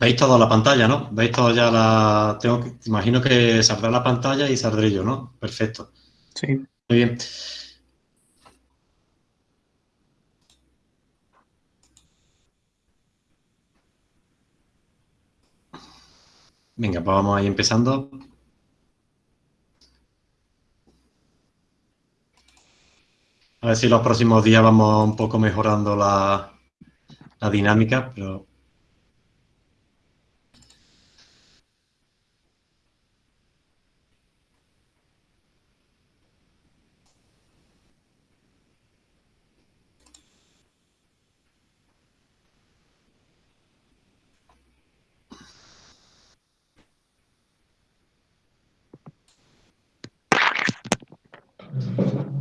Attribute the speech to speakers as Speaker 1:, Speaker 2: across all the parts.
Speaker 1: Veis toda la pantalla, ¿no? Veis toda ya la... Tengo que... Imagino que saldrá la pantalla y saldré yo, ¿no? Perfecto.
Speaker 2: Sí.
Speaker 1: Muy bien. Venga, pues vamos ahí empezando. A ver si los próximos días vamos un poco mejorando la, la dinámica, pero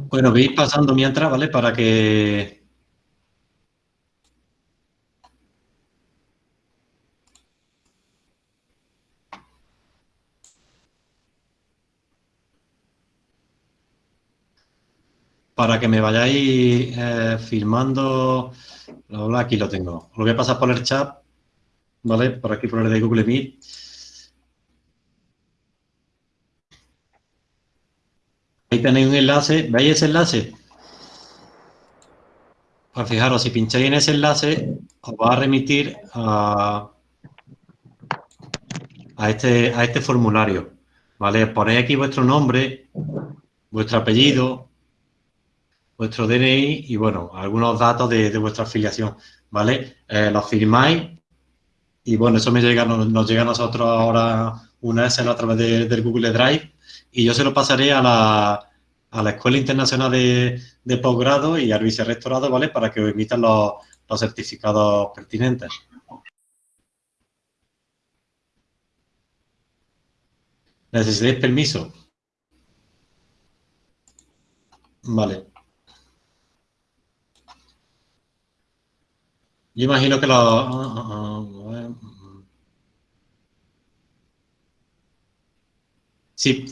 Speaker 1: Bueno, veis pasando mientras, ¿vale? Para que... Para que me vayáis eh, filmando... Aquí lo tengo. Lo voy a pasar por el chat, ¿vale? Por aquí por el de Google Meet. Tenéis un enlace, ¿veis ese enlace? Pues fijaros, si pincháis en ese enlace, os va a remitir a, este, a este formulario, ¿vale? Ponéis aquí vuestro nombre, vuestro apellido, vuestro DNI y, bueno, algunos datos de, vuestra afiliación, ¿vale? Eh, los firmáis y, bueno, eso me llega, nos, llega a nosotros ahora una vez a través del Google Drive y yo se lo pasaré a la, a la Escuela Internacional de, Posgrado y al vicerrectorado, ¿vale? Para que emitan los, certificados pertinentes. ¿Necesitáis permiso? Vale. Yo imagino que lo... Ah, ah, ah, Sí,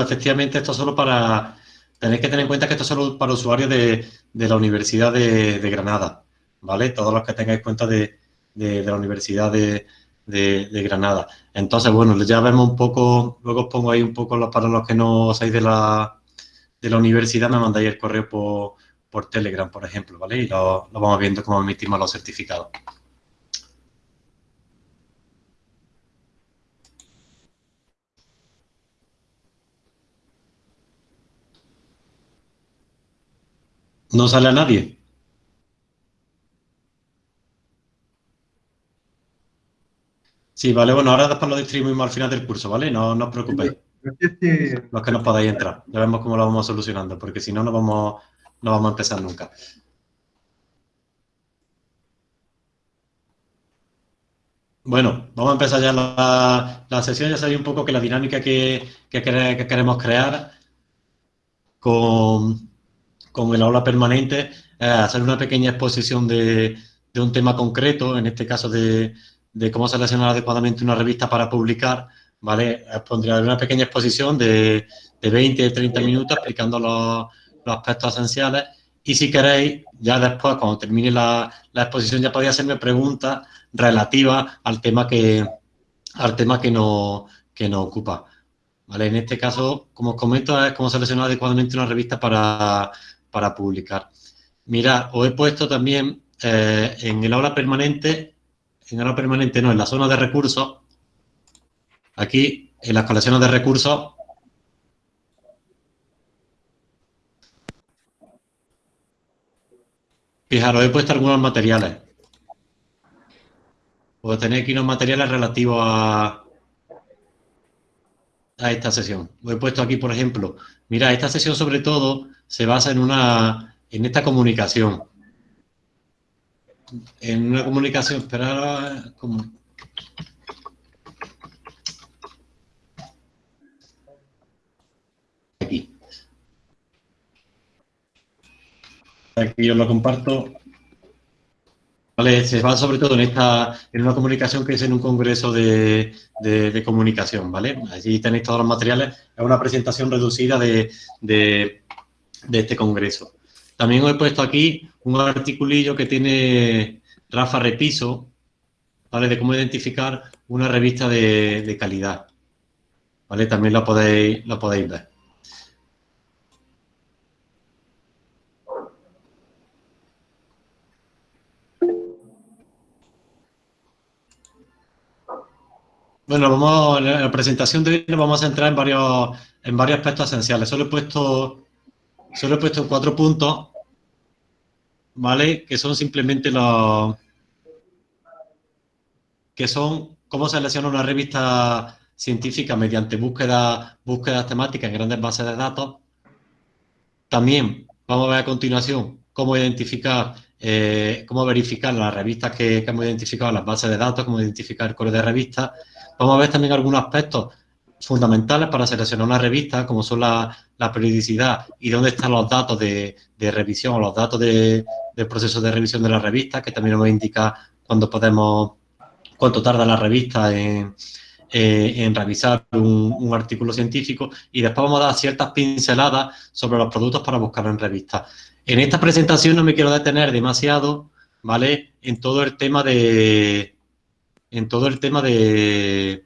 Speaker 1: efectivamente esto es solo para... Tenéis que tener en cuenta que esto es solo para usuarios de, la Universidad de, Granada, ¿vale? Todos los que tengáis cuenta de, la Universidad de, Granada. Entonces, bueno, ya vemos un poco, luego os pongo ahí un poco para los que no seáis de la, de la universidad, me mandáis el correo por, Telegram, por ejemplo, ¿vale? Y lo, lo vamos viendo cómo emitimos los certificados. ¿No sale a nadie? Sí, vale, bueno, ahora después lo distribuimos al final del curso, ¿vale? No, no os preocupéis. Los que no podáis entrar. Ya vemos cómo lo vamos solucionando, porque si no, no vamos, no vamos a empezar nunca. Bueno, vamos a empezar ya la, sesión. Ya sabéis un poco que la dinámica que, que queremos crear con, con el aula permanente, eh, hacer una pequeña exposición de, un tema concreto, en este caso de, cómo seleccionar adecuadamente una revista para publicar, ¿vale? Pondría una pequeña exposición de, de 20, 30 minutos explicando los, aspectos esenciales y si queréis, ya después, cuando termine la, exposición, ya podéis hacerme preguntas relativas al tema que, al tema que, nos, que nos ocupa. ¿Vale? En este caso, como os comento, es cómo seleccionar adecuadamente una revista para, para publicar. Mira, os he puesto también eh, en el aula permanente, en aula permanente no, en la zona de recursos, aquí en las colecciones de recursos, fijaros, he puesto algunos materiales. Puedo tener aquí unos materiales relativos a, a esta sesión. Os he puesto aquí, por ejemplo, mira, esta sesión sobre todo se basa en, una, en esta comunicación. En una comunicación, esperar, como, aquí. Aquí os lo comparto. Vale, se basa sobre todo en esta, en una comunicación que es en un congreso de, comunicación, ¿vale? Allí tenéis todos los materiales, es una presentación reducida de, de este congreso. También os he puesto aquí un articulillo que tiene Rafa Repiso, ¿vale? De cómo identificar una revista de, calidad, ¿vale? También lo podéis, lo podéis ver. Bueno, vamos, en la presentación de hoy nos vamos a centrar en varios, en varios aspectos esenciales. Solo he puesto, solo he puesto cuatro puntos, ¿vale? Que son simplemente los... que son cómo selecciona una revista científica mediante búsqueda, búsquedas temáticas en grandes bases de datos. También vamos a ver a continuación cómo identificar, eh, cómo verificar las revistas que, que, hemos identificado en las bases de datos, cómo identificar el core de revistas Vamos a ver también algunos aspectos fundamentales para seleccionar una revista, como son la, periodicidad y dónde están los datos de, revisión o los datos del proceso de revisión de la revista, que también nos indica cuándo podemos, cuánto tarda la revista en, eh, revisar un, artículo científico y después vamos a dar ciertas pinceladas sobre los productos para buscar en revistas. En esta presentación no me quiero detener demasiado, ¿vale? En todo el tema de, en todo el tema de,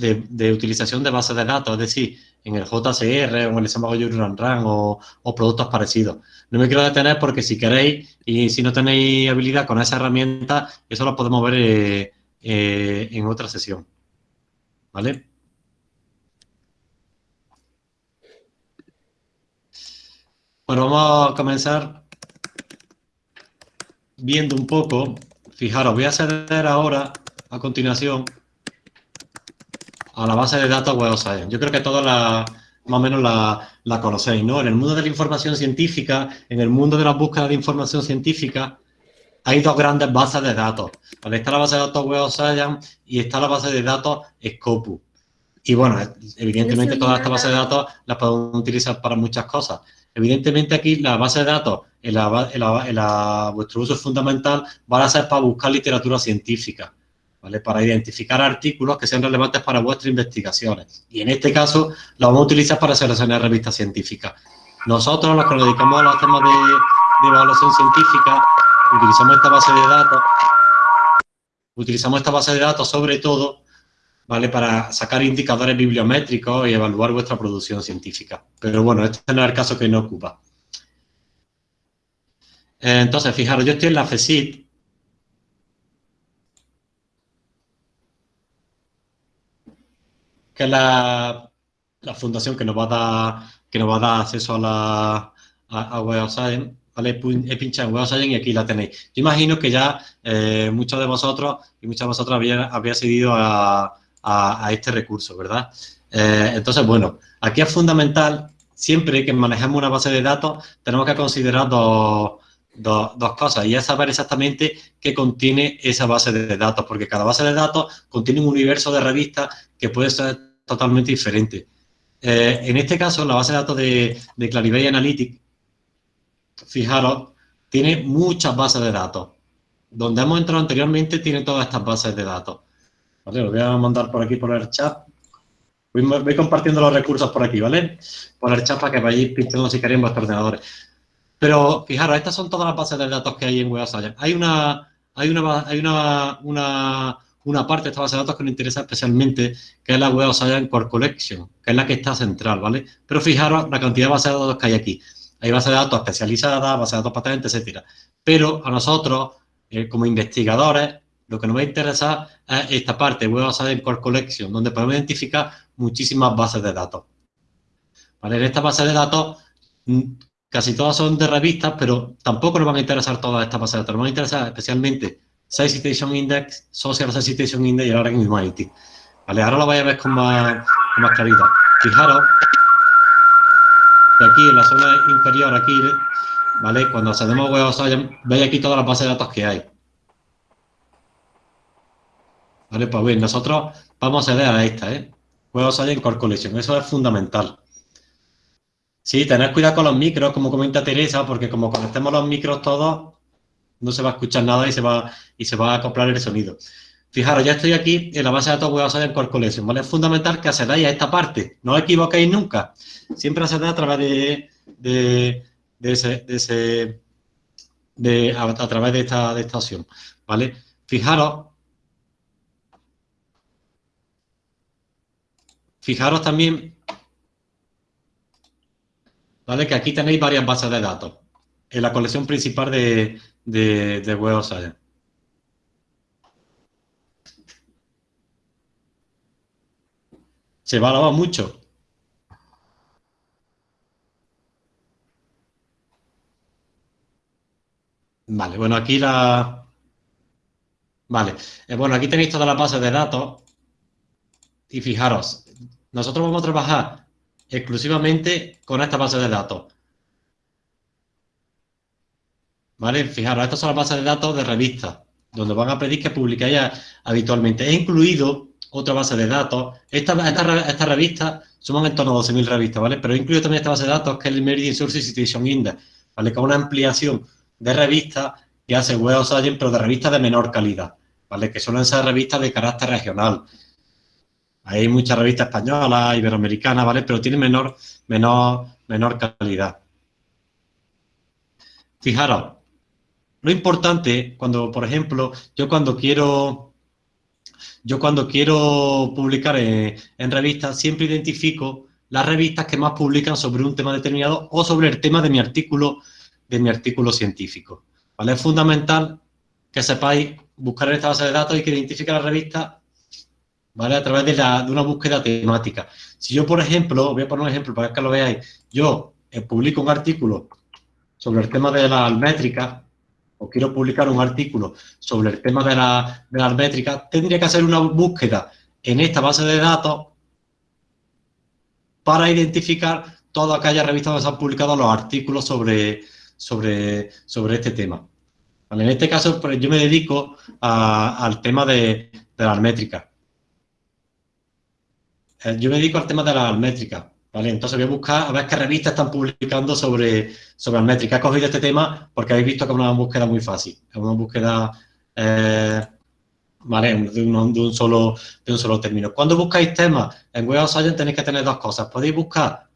Speaker 1: de, utilización de bases de datos, es decir, en el JCR o en el Run Run o, o productos parecidos. No me quiero detener porque si queréis y si no tenéis habilidad con esa herramienta, eso lo podemos ver eh, eh, en otra sesión. ¿Vale? Bueno, vamos a comenzar viendo un poco Fijaros, voy a acceder ahora, a continuación, a la base de datos Web Science. Yo creo que todos la, más o menos la, conocéis, ¿no? En el mundo de la información científica, en el mundo de la búsqueda de información científica, hay dos grandes bases de datos. Está la base de datos Web Science y está la base de datos Scopus. Y bueno, evidentemente todas estas bases de datos las podemos utilizar para muchas cosas. Evidentemente aquí la base de datos en, la, vuestro uso fundamental van a ser para buscar literatura científica, Para identificar artículos que sean relevantes para vuestras investigaciones. Y en este caso la vamos a utilizar para seleccionar revistas científicas. Nosotros, los que nos dedicamos a los temas de, evaluación científica, utilizamos esta base de datos, utilizamos esta base de datos sobre todo ¿vale? Para sacar indicadores bibliométricos y evaluar vuestra producción científica. Pero bueno, este no es el caso que no ocupa. Entonces, fijaros, yo estoy en la FESIT. Que es la, fundación que nos va a dar, que nos va a dar acceso a la a, Web Science. ¿vale? He pinchado en Web Science y aquí la tenéis. Yo imagino que ya eh, muchos de vosotros y muchas de vosotras habían seguido a, a, este recurso, ¿verdad? Eh, entonces, bueno, aquí es fundamental, siempre que manejemos una base de datos, tenemos que considerar dos, cosas y es saber exactamente qué contiene esa base de datos, porque cada base de datos contiene un universo de revistas que puede ser totalmente diferente. Eh, en este caso, la base de datos de, de Analytics, fijaros, tiene muchas bases de datos. Donde hemos entrado anteriormente tiene todas estas bases de datos. ¿vale? Lo voy a mandar por aquí por el chat. Voy, compartiendo los recursos por aquí, ¿vale? Por el chat para que vayáis pintando si queréis vuestros ordenadores. Pero fijaros, estas son todas las bases de datos que hay en Web Hay una, hay una, hay una, una, una parte de esta base de datos que nos interesa especialmente, que es la Web Science Core Collection, que es la que está central, ¿vale? Pero fijaros la cantidad de bases de datos que hay aquí. Hay bases de datos especializadas, bases de datos patentes, etcétera. Pero a nosotros, eh, como investigadores, lo que nos va a interesar es esta parte, Web en Core Collection, donde podemos identificar muchísimas bases de datos. En esta base de datos, mm, casi todas son de revistas, pero tampoco nos van a interesar todas estas bases de datos. Nos van a interesar especialmente Science Citation Index, Social Citation Index y ahora en Humanity. ¿Vale? Ahora lo vais a ver con más, claridad. Fijaros que aquí en la zona inferior, aquí, ¿vale? Cuando accedemos a Web veis aquí todas las bases de datos que hay. ¿Vale? Pues bien, nosotros vamos a acceder a esta, ¿eh? Hay en Core Collection, eso es fundamental. Sí, tened cuidado con los micros, como comenta Teresa, porque como conectemos los micros todos, no se va a escuchar nada y se va, y se va a acoplar el sonido. Fijaros, ya estoy aquí en la base de datos voy web en Core Collection, ¿vale? Es fundamental que accedáis a esta parte, no os equivoquéis nunca. Siempre accedáis a través de, de, de ese, de ese de, a, a, través de esta, de esta opción, ¿vale? Fijaros, fijaros también, ¿vale? Que aquí tenéis varias bases de datos en la colección principal de, de, de Web of Science. Se va a lavar mucho. Vale, bueno, aquí la... Vale, eh, bueno, aquí tenéis todas las bases de datos y fijaros, nosotros vamos a trabajar exclusivamente con esta base de datos. ¿Vale? Fijaros, estas son las bases de datos de revistas, donde van a pedir que publiquéis habitualmente. He incluido otra base de datos. Esta, esta, esta revista suman en torno a 12.000 revistas, ¿vale? Pero he incluido también esta base de datos que es el Meridian Source Citation Index, ¿vale? Que es una ampliación de revistas que hace Web of Science, pero de revistas de menor calidad, ¿vale? Que suelen ser revistas de carácter regional. Hay muchas revistas españolas, iberoamericanas, ¿vale? Pero tienen menor, menor, menor calidad. Fijaros, lo importante cuando, por ejemplo, yo cuando quiero, yo cuando quiero publicar en, en revistas, siempre identifico las revistas que más publican sobre un tema determinado o sobre el tema de mi artículo de mi artículo científico. ¿vale? Es fundamental que sepáis buscar en esta base de datos y que identifique la revista ¿vale? a través de, una búsqueda temática. Si yo, por ejemplo, voy a poner un ejemplo para que lo veáis, yo eh, publico un artículo sobre el tema de la métrica o quiero publicar un artículo sobre el tema de la, de métrica, tendría que hacer una búsqueda en esta base de datos para identificar todas aquellas revistas donde se han publicado los artículos sobre, sobre, sobre este tema. En este caso, pues, yo me dedico al tema de, las métricas. Eh, yo me dedico al tema de las métricas. Entonces voy a buscar a ver qué revistas están publicando sobre, sobre. He cogido este tema porque habéis visto que es una búsqueda muy fácil. Es una búsqueda eh, de, un, solo, de un solo término. Cuando buscáis temas en Web of Science tenéis que tener dos cosas. Podéis buscar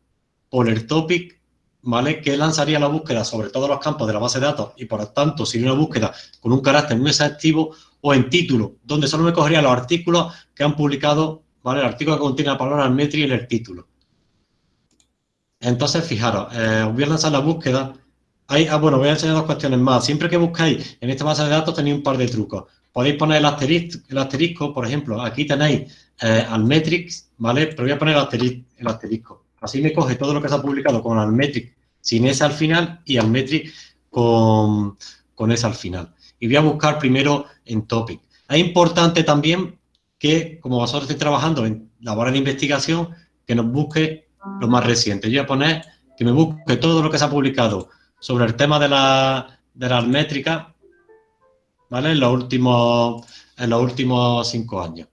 Speaker 1: por el topic ¿vale? que lanzaría la búsqueda sobre todos los campos de la base de datos y por lo tanto sería una búsqueda con un carácter muy exhaustivo o en título, donde solo me cogería los artículos que han publicado, ¿vale? El artículo que contiene la palabra metri y el título. Entonces, fijaros, eh, os voy a lanzar la búsqueda. Hay, ah, bueno, voy a enseñar dos cuestiones más. Siempre que buscáis en esta base de datos tenéis un par de trucos. Podéis poner el asterisco, el asterisco por ejemplo, aquí tenéis eh, ¿vale? Pero voy a poner el asterisco. Así me coge todo lo que se ha publicado con Almetric sin ese al final y Almetric con, con ese al final. Y voy a buscar primero en topic. Es importante también que, como vosotros estéis trabajando en labores de investigación, que nos busque lo más reciente. Yo voy a poner que me busque todo lo que se ha publicado sobre el tema de la, de la métrica, ¿vale? En los últimos, en los últimos cinco años.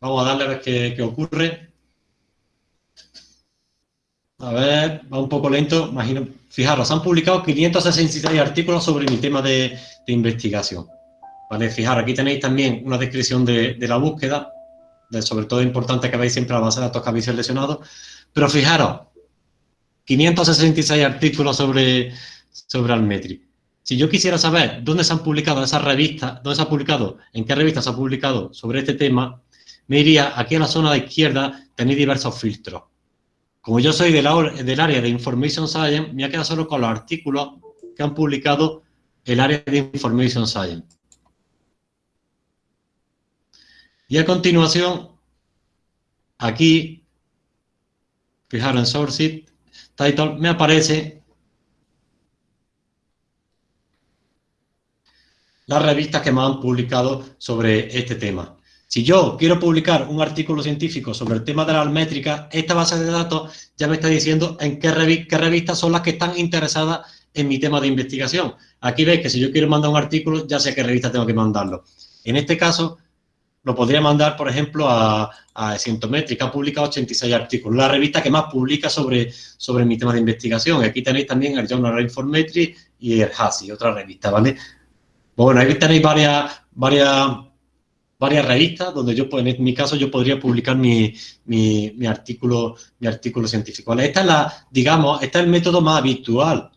Speaker 1: Vamos a darle a ver qué, qué ocurre. A ver, va un poco lento. Imagino, fijaros, han publicado 566 artículos sobre mi tema de, investigación. ¿Vale? Fijaros, aquí tenéis también una descripción de, la búsqueda, de, sobre todo importante que veis siempre la base de datos que habéis seleccionado. Pero fijaros, 566 artículos sobre, sobre Almetri. Si yo quisiera saber dónde se han publicado esas revistas, dónde se ha publicado, en qué revistas se ha publicado sobre este tema, me iría aquí a la zona de izquierda, tenéis diversos filtros. Como yo soy del, área de Information Science, me ha quedado solo con los artículos que han publicado el área de Information Science. Y a continuación, aquí, fijaros en Source Title, me aparece las revistas que me han publicado sobre este tema. Si yo quiero publicar un artículo científico sobre el tema de las métricas, esta base de datos ya me está diciendo en qué, revistas son las que están interesadas en mi tema de investigación. Aquí veis que si yo quiero mandar un artículo, ya sé qué revista tengo que mandarlo. En este caso, lo podría mandar, por ejemplo, a, a Cientometric, ha publicado 86 artículos, la revista que más publica sobre, sobre mi tema de investigación. Aquí tenéis también el Journal of Informetry y el HASI, otra revista, ¿vale? Bueno, ahí tenéis varias, varias varias revistas donde yo, en mi caso, yo podría publicar mi, mi, artículo, mi artículo científico. Esta es la, digamos, este es el método más habitual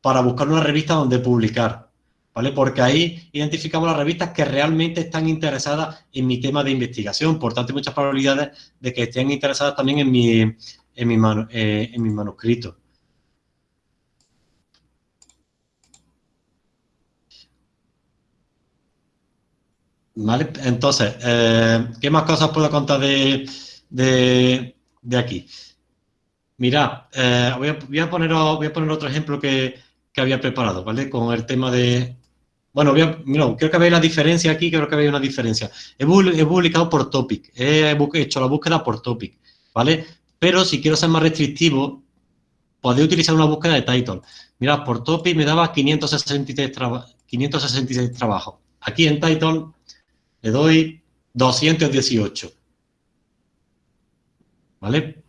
Speaker 1: para buscar una revista donde publicar. ¿Vale? Porque ahí identificamos las revistas que realmente están interesadas en mi tema de investigación. Por tanto, hay muchas probabilidades de que estén interesadas también en mi, en mi, eh, en mi manuscrito. ¿Vale? Entonces, eh, ¿qué más cosas puedo contar de, de, aquí? Mirad, eh, voy, a, voy, a poner, voy a poner otro ejemplo que, que, había preparado, ¿vale? Con el tema de... Bueno, a, creo que veis la diferencia aquí, creo que veis una diferencia. He, publicado por topic, he hecho la búsqueda por topic, ¿vale? Pero si quiero ser más restrictivo, podéis utilizar una búsqueda de title. Mirad, por topic me daba 563, 566 trabajos. Aquí en title le doy 218. ¿Vale?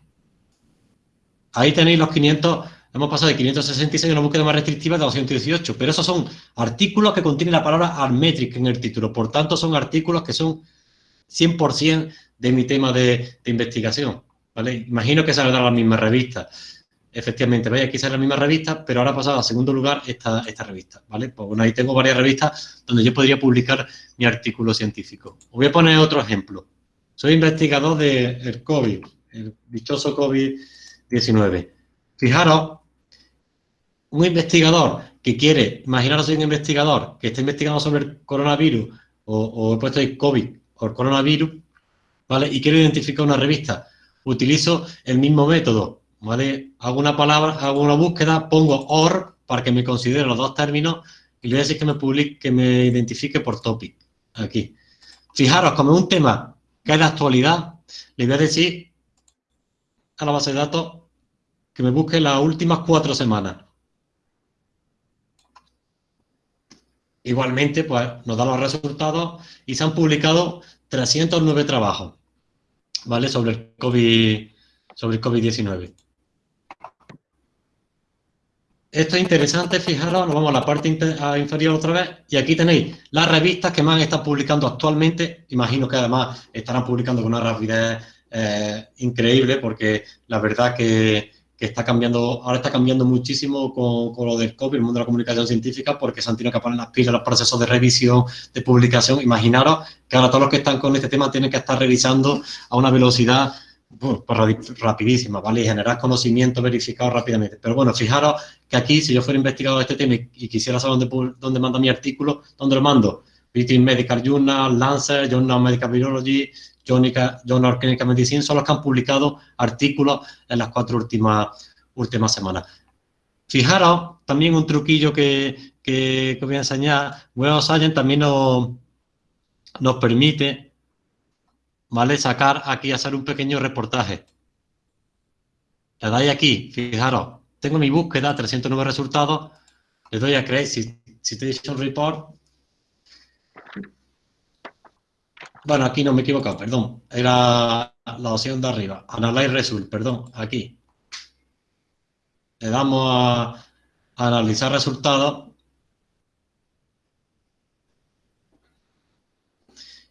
Speaker 1: Ahí tenéis los 500, hemos pasado de 566 a una búsqueda más restrictiva de 218, pero esos son artículos que contienen la palabra Armetric en el título, por tanto son artículos que son 100% de mi tema de, investigación, ¿vale? Imagino que saldrá la misma revista. Efectivamente, veis, aquí sale la misma revista, pero ahora ha pasado a segundo lugar esta, esta revista, ¿vale? Pues bueno, ahí tengo varias revistas donde yo podría publicar mi artículo científico. Os voy a poner otro ejemplo. Soy investigador del COVID, el dichoso COVID-19. Fijaros, un investigador que quiere, imaginaros un investigador que está investigando sobre el coronavirus o, he puesto el COVID o el coronavirus, ¿vale? Y quiero identificar una revista. Utilizo el mismo método, ¿vale? Hago una palabra, hago una búsqueda, pongo OR para que me considere los dos términos y le voy a decir que me publique, que me identifique por topic, aquí. Fijaros, como un tema que es de actualidad, le voy a decir a la base de datos que me busque las últimas cuatro semanas. Igualmente, pues nos da los resultados y se han publicado 309 trabajos, ¿vale? Sobre el COVID, sobre el COVID-19. Esto es interesante, fijaros, nos vamos a la parte inferior otra vez y aquí tenéis las revistas que más están publicando actualmente. Imagino que además estarán publicando con una rapidez eh, increíble porque la verdad que, está cambiando, ahora está cambiando muchísimo con, lo del COVID, el mundo de la comunicación científica, porque se han tenido que poner las pilas los procesos de revisión, de publicación. Imaginaros que ahora todos los que están con este tema tienen que estar revisando a una velocidad pues rapidísima, ¿vale? Y generar conocimiento verificado rápidamente. Pero bueno, fijaros que aquí, si yo fuera investigador de este tema y, quisiera saber dónde, dónde manda mi artículo, ¿dónde lo mando? British Medical Journal, Lancet, Journal of Medical Biology, Journal of Clinical Medicine, son los que han publicado artículos en las cuatro últimas, últimas semanas. Fijaros, también un truquillo que, que, voy a enseñar, Web of Science también nos, nos permite ¿vale? Sacar aquí, hacer un pequeño reportaje. Le dais aquí, fijaros, tengo mi búsqueda, 309 resultados, le doy a Create Citation Report. Bueno, aquí no me he equivocado, perdón. Era la opción de arriba. Analyze Result, perdón, aquí. Le damos a analizar resultados.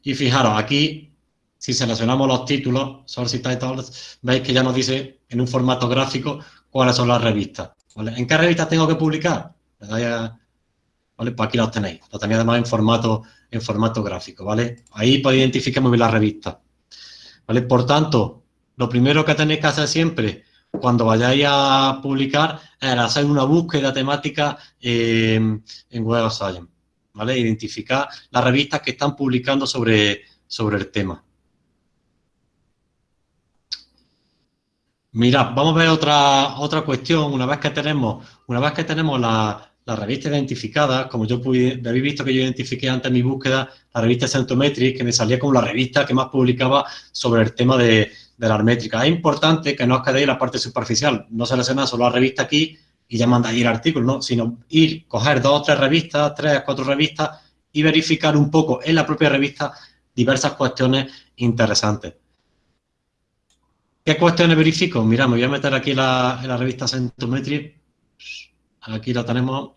Speaker 1: Y fijaros, aquí si seleccionamos los títulos, source titles, veis que ya nos dice en un formato gráfico cuáles son las revistas. ¿En qué revistas tengo que publicar? ¿vale? Pues aquí los tenéis. Los tenéis además en formato, en formato gráfico, ¿vale? Ahí podéis identificar muy bien las revistas. ¿Vale? Por tanto, lo primero que tenéis que hacer siempre cuando vayáis a publicar es hacer una búsqueda temática en Web of Science, ¿vale? Identificar las revistas que están publicando sobre, sobre el tema. Mira, vamos a ver otra, otra cuestión. Una vez que tenemos, una vez que tenemos la, revista identificada, como yo pude, habéis visto que yo identifiqué antes en mi búsqueda la revista Centometric, que me salía como la revista que más publicaba sobre el tema de, la armétrica. Es importante que no os quedéis en la parte superficial, no seleccionar solo la revista aquí y ya mandáis el artículo, ¿no? sino ir, coger dos o tres revistas, tres, cuatro revistas y verificar un poco en la propia revista diversas cuestiones interesantes. ¿Qué cuestiones verifico? Mira, me voy a meter aquí la, en la revista Centometry. Aquí la tenemos.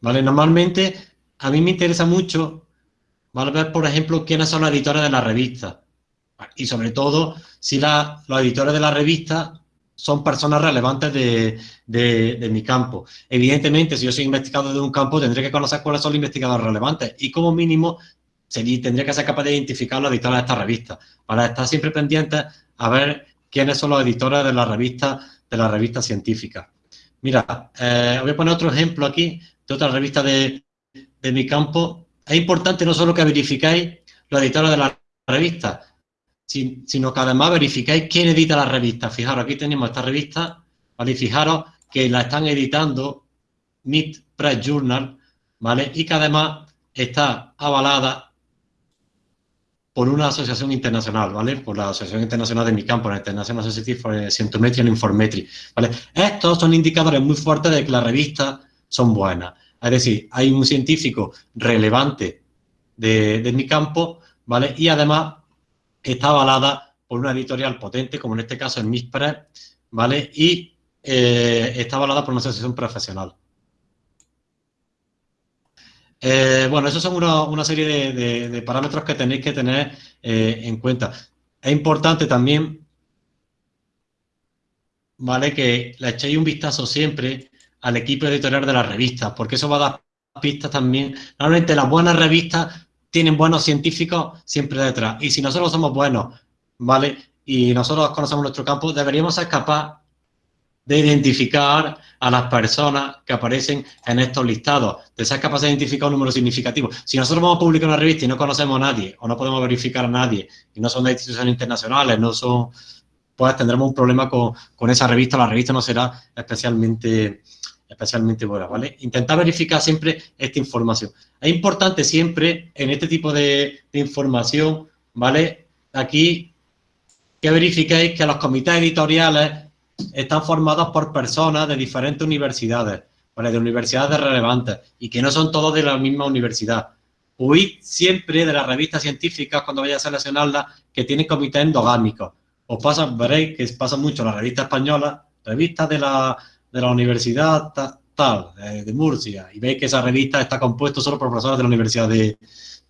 Speaker 1: Vale, normalmente a mí me interesa mucho, ¿vale? Ver, por ejemplo, quiénes son los editores de la revista. Y sobre todo, si los editores de la revista son personas relevantes de, mi campo. Evidentemente, si yo soy investigador de un campo, tendré que conocer cuáles son los investigadores relevantes y como mínimo tendría que ser capaz de identificar los editores de esta revista, para estar siempre pendiente a ver quiénes son los editores de la revista, de la revista científica. Mira, eh, voy a poner otro ejemplo aquí de otra revista de, mi campo. Es importante no solo que verificáis los editores de la revista, sino que además verificáis quién edita la revista. Fijaros, aquí tenemos esta revista, ¿vale? Fijaros que la están editando Mid Press Journal, ¿vale? Y que además está avalada por una asociación internacional, ¿vale? Por la Asociación Internacional de mi campo, la International Society for Scientometry and Informetry, ¿vale? Estos son indicadores muy fuertes de que las revistas son buenas. Es decir, hay un científico relevante de, mi campo, ¿vale? Y además está avalada por una editorial potente, como en este caso el MISPRES, ¿vale? Y eh, está avalada por una asociación profesional. Eh, bueno, esos son una, serie de, parámetros que tenéis que tener eh, en cuenta. Es importante también, ¿vale? Que le echéis un vistazo siempre al equipo editorial de las revistas, porque eso va a dar pistas también. Normalmente las buenas revistas tienen buenos científicos siempre detrás. Y si nosotros somos buenos, ¿vale? Y nosotros conocemos nuestro campo, deberíamos ser capaces de identificar a las personas que aparecen en estos listados, de ser capaces de identificar un número significativo. Si nosotros vamos a publicar una revista y no conocemos a nadie, o no podemos verificar a nadie, y no son de instituciones internacionales, no son, pues tendremos un problema con, esa revista, la revista no será especialmente, especialmente buena, ¿vale? Intentar verificar siempre esta información. Es importante siempre, en este tipo de, de información, ¿vale? Aquí, que verifiquéis que los comités editoriales están formados por personas de diferentes universidades, de universidades relevantes, y que no son todos de la misma universidad. Huid siempre de las revistas científicas cuando vaya a seleccionarlas que tienen comité endogámicos. Os pasa, veréis que pasa mucho la revista española, revistas de la, de la universidad tal, de, Murcia, y veis que esa revista está compuesta solo por profesores de la Universidad de,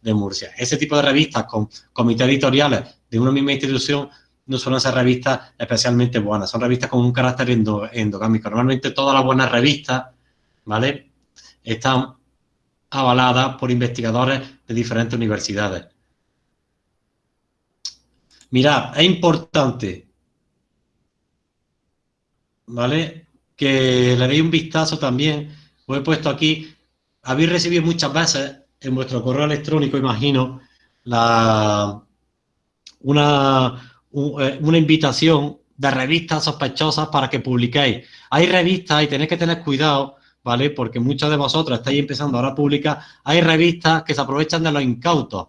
Speaker 1: de Murcia. Ese tipo de revistas con comités editoriales de una misma institución no suelen ser revistas especialmente buenas, son revistas con un carácter endogámico. Normalmente todas las buenas revistas, ¿vale? Están avaladas por investigadores de diferentes universidades. Mirad, es importante, ¿vale? Que le deis un vistazo también, os he puesto aquí, habéis recibido muchas veces en vuestro correo electrónico, imagino, la, una, una invitación de revistas sospechosas para que publiquéis. Hay revistas y tenéis que tener cuidado, ¿vale? Porque muchos de vosotros estáis empezando ahora a publicar. Hay revistas que se aprovechan de los incautos.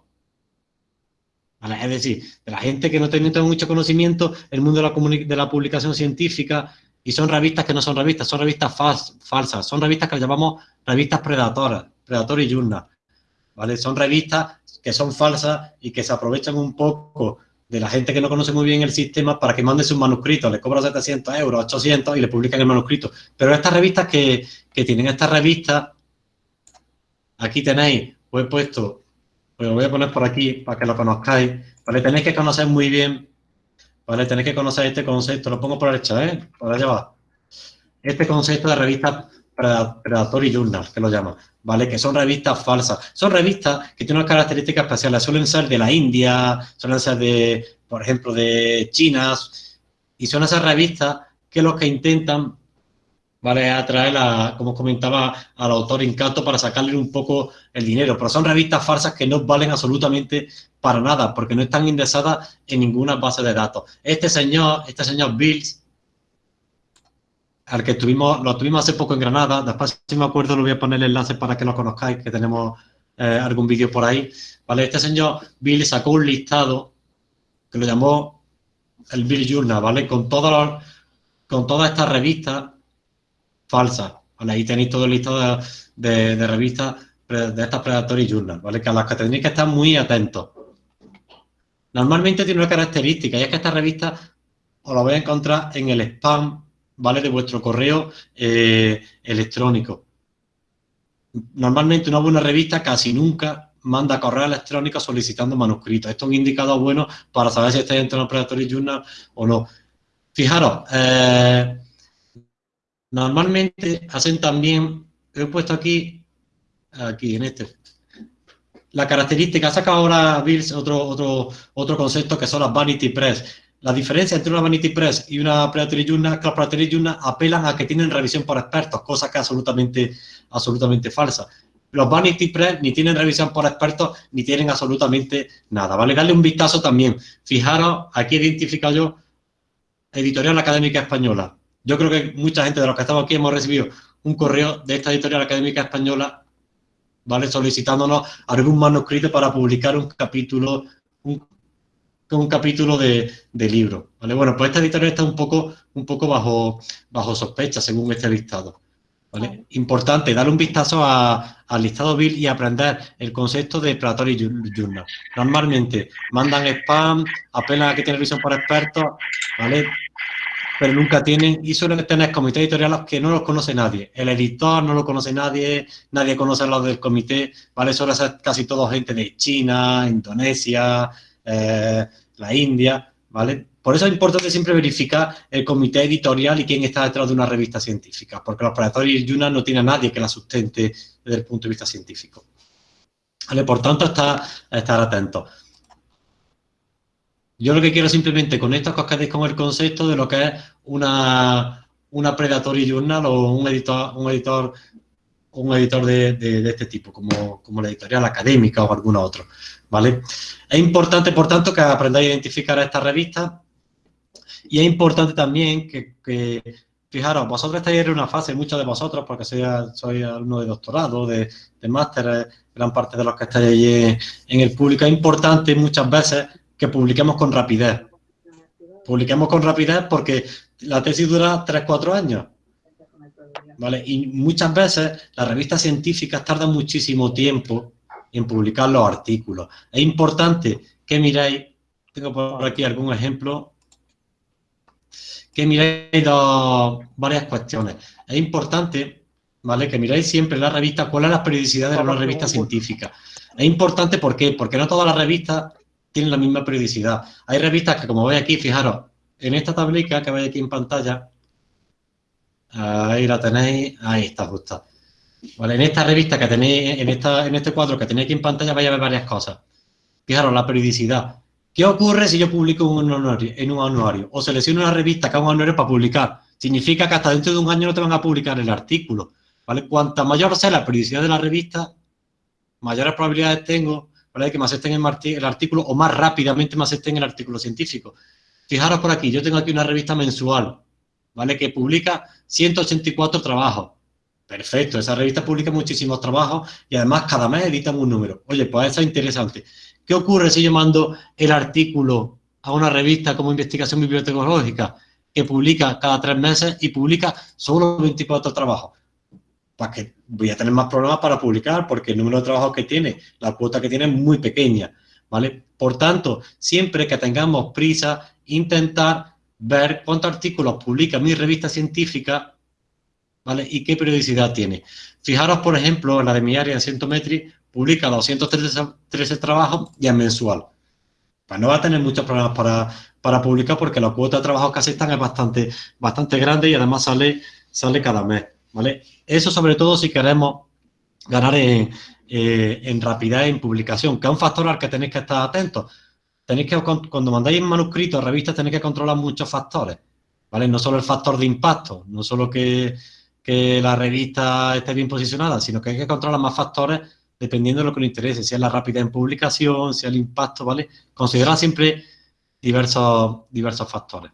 Speaker 1: Es decir, de la gente que no tiene mucho conocimiento el mundo de la, de la publicación científica y son revistas que no son revistas, son revistas falsas, son revistas que llamamos revistas predatoras, Predator y Journal, ¿vale? Son revistas que son falsas y que se aprovechan un poco de la gente que no conoce muy bien el sistema para que mande su manuscrito, le cobra 700 euros, 800 y le publican el manuscrito. Pero estas revistas que, tienen estas revistas, aquí tenéis, os he puesto, pues lo voy a poner por aquí para que lo conozcáis, ¿vale? Tenéis que conocer muy bien, ¿vale? Tenéis que conocer este concepto, lo pongo por el chat, ¿eh? Por allá va. Este concepto de revistas Predatory Journal, que lo llaman, ¿vale? Que son revistas falsas. Son revistas que tienen unas características especiales. Suelen ser de la India, suelen ser de, por ejemplo, de China. Y son esas revistas que los que intentan, ¿vale? Atraer, a, como comentaba, al autor incato para sacarle un poco el dinero. Pero son revistas falsas que no valen absolutamente para nada, porque no están indexadas en ninguna base de datos. Este señor, este señor Bills, al que tuvimos, lo tuvimos hace poco en Granada, después si me acuerdo lo voy a poner el enlace para que lo conozcáis, que tenemos eh, algún vídeo por ahí, ¿vale? Este señor Bill sacó un listado que lo llamó el Bill Journal, ¿vale? Con, todas con todas estas revistas falsas, ¿vale? Ahí tenéis todo el listado de, revistas de estas Predatory Journal, ¿vale? Que a las que tenéis que estar muy atentos. Normalmente tiene una característica y es que esta revista os la voy a encontrar en el spam ¿vale? De vuestro correo eh, electrónico. Normalmente una buena revista casi nunca manda correo electrónico solicitando manuscritos. Esto es un indicador bueno para saber si estáis dentro de un Predatory Journal o no. Fijaros, eh, normalmente hacen también, he puesto aquí, aquí en este, la característica, ha sacado ahora Bills otro, otro, otro concepto que son las Vanity Press. La diferencia entre una Vanity Press y una Predatory Journal, que las Predatory Journal apelan a que tienen revisión por expertos, cosa que es absolutamente, absolutamente falsa. Los Vanity Press ni tienen revisión por expertos ni tienen absolutamente nada. Vale, darle un vistazo también. Fijaros, aquí he identificado yo Editorial Académica Española. Yo creo que mucha gente de los que estamos aquí hemos recibido un correo de esta Editorial Académica Española ¿vale? Solicitándonos algún manuscrito para publicar un capítulo, un capítulo de, libro, ¿vale? Bueno, pues esta editorial está un poco, un poco bajo, bajo sospecha según este listado. ¿Vale? Importante, darle un vistazo al listado Bill y aprender el concepto de Predatory Journal. Normalmente mandan spam, apelan a que tiene visión por expertos, ¿vale? pero nunca tienen, y suelen tener comités editoriales que no los conoce nadie. El editor no lo conoce nadie, nadie conoce a los del comité, ¿vale? Suele ser casi todo gente de China, Indonesia, eh, la India, ¿vale? Por eso es importante siempre verificar el comité editorial y quién está detrás de una revista científica, porque los predadores Yuna no tiene a nadie que la sustente desde el punto de vista científico. ¿Vale? Por tanto, estar, estar atentos. Yo lo que quiero simplemente con esto es que os quedéis con el concepto de lo que es una, una predatory journal o un editor, un editor, un editor de, este tipo, como, como, la editorial académica o alguna otro, ¿vale? Es importante, por tanto, que aprendáis a identificar a estas revistas y es importante también que, fijaros, vosotros estáis en una fase, muchos de vosotros, porque sois, soy alumno de doctorado, de, de máster, eh, gran parte de los que estáis en el público, es importante muchas veces que publiquemos con rapidez. Publiquemos con rapidez porque la tesis dura 3-4 años. ¿Vale? Y muchas veces las revistas científicas tardan muchísimo tiempo en publicar los artículos. Es importante que miréis, tengo por aquí algún ejemplo, que miréis varias cuestiones. Es importante ¿vale? que miráis siempre la revista, cuál es la periodicidad de una revista científica. Es importante ¿por qué? porque no todas las revistas tienen la misma periodicidad. Hay revistas que, como veis aquí, fijaros, en esta tablica que veis aquí en pantalla, ahí la tenéis, ahí está justo. Vale, en esta revista que tenéis, en, esta, en este cuadro que tenéis aquí en pantalla, vais a ver varias cosas. Fijaros, la periodicidad. ¿Qué ocurre si yo publico un anuario, en un anuario? O selecciono una revista que haga un anuario para publicar. Significa que hasta dentro de un año no te van a publicar el artículo. ¿vale? Cuanta mayor sea la periodicidad de la revista, mayores probabilidades tengo ¿vale? que me acepten el, artículo o más rápidamente me acepten el artículo científico. Fijaros por aquí, yo tengo aquí una revista mensual, ¿vale? Que publica 184 trabajos. Perfecto, esa revista publica muchísimos trabajos y además cada mes editan un número. Oye, pues eso es interesante. ¿Qué ocurre si yo mando el artículo a una revista como Investigación Bibliotecnológica que publica cada tres meses y publica solo 24 trabajos? Pues que voy a tener más problemas para publicar porque el número de trabajos que tiene, la cuota que tiene es muy pequeña, ¿vale? Por tanto, siempre que tengamos prisa, intentar ver cuántos artículos publica mi revista científica, ¿vale? Y qué periodicidad tiene. Fijaros, por ejemplo, en la de mi área en Centometri, publica 213 trabajos y es mensual. Pues no va a tener muchos problemas para, para publicar porque la cuota de trabajos que aceptan es bastante, bastante grande y además sale, sale cada mes. ¿vale? Eso sobre todo si queremos ganar en, eh, en rapidez en publicación, que es un factor al que tenéis que estar atentos. Tenéis que, cuando mandáis manuscritos, revistas, tenéis que controlar muchos factores, ¿vale? No solo el factor de impacto, no solo que, que la revista esté bien posicionada, sino que hay que controlar más factores dependiendo de lo que os interese, si es la rapidez en publicación, si es el impacto, ¿vale? Considerar siempre diversos, diversos factores.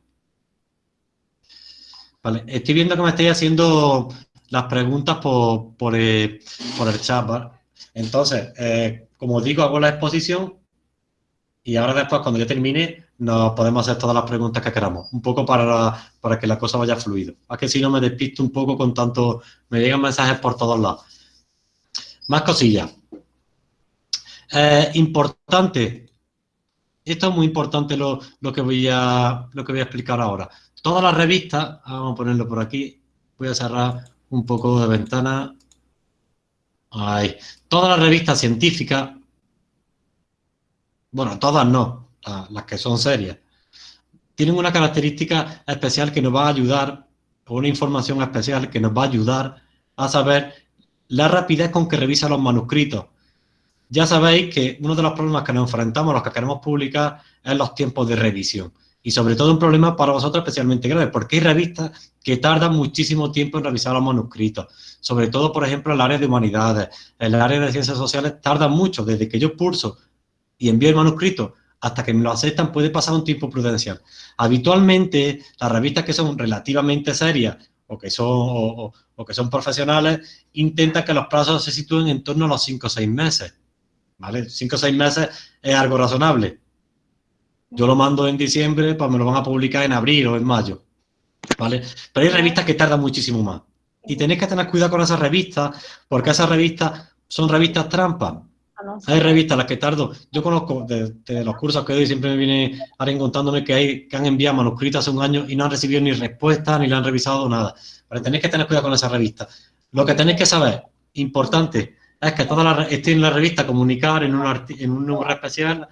Speaker 1: Vale, estoy viendo que me estáis haciendo las preguntas por, el, chat, ¿vale? Entonces, eh, como digo, hago la exposición y ahora después, cuando yo termine, nos podemos hacer todas las preguntas que queramos, un poco para, para que la cosa vaya fluido. Es que si no me despisto un poco con tanto, me llegan mensajes por todos lados. Más cosillas. Eh, importante, esto es muy importante lo, que voy a, lo que voy a explicar ahora. Todas las revistas, vamos a ponerlo por aquí, voy a cerrar un poco de ventana. Ahí. Todas las revistas científicas, bueno, todas no, las que son serias, tienen una característica especial que nos va a ayudar, una información especial que nos va a ayudar a saber la rapidez con que revisa los manuscritos. Ya sabéis que uno de los problemas que nos enfrentamos, los que queremos publicar, es los tiempos de revisión. Y sobre todo un problema para vosotros especialmente grave, porque hay revistas que tardan muchísimo tiempo en revisar los manuscritos. Sobre todo, por ejemplo, el área de humanidades, en el área de ciencias sociales, tardan mucho. Desde que yo pulso y envío el manuscrito hasta que me lo aceptan puede pasar un tiempo prudencial. Habitualmente, las revistas que son relativamente serias o que son, o, que son profesionales, intentan que los plazos se sitúen en torno a los 5 o 6 meses. ¿Vale? 5 o 6 meses es algo razonable. Yo lo mando en diciembre, pues me lo van a publicar en abril o en mayo. ¿Vale? Pero hay revistas que tardan muchísimo más. Y tenéis que tener cuidado con esas revistas, porque esas revistas son revistas Hay revistas las que tardo. Yo conozco de, los cursos que doy, siempre me viene alguien contándome que, hay, que han enviado manuscritos hace un año y no han recibido ni respuesta, ni le han revisado nada. Pero tenéis que tener cuidado con esa revista. Lo que tenéis que saber, importante, es que toda la, esté en la revista Comunicar, en un, en un número especial,